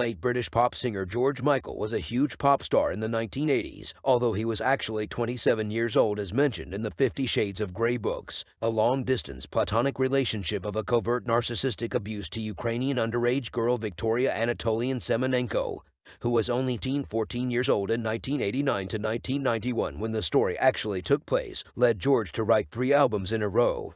Late British pop singer George Michael was a huge pop star in the 1980s, although he was actually 27 years old as mentioned in the Fifty Shades of Grey books. A long-distance platonic relationship of a covert narcissistic abuse to Ukrainian underage girl Victoria Anatolian Semenenko, who was only teen 14 years old in 1989 to 1991 when the story actually took place, led George to write three albums in a row.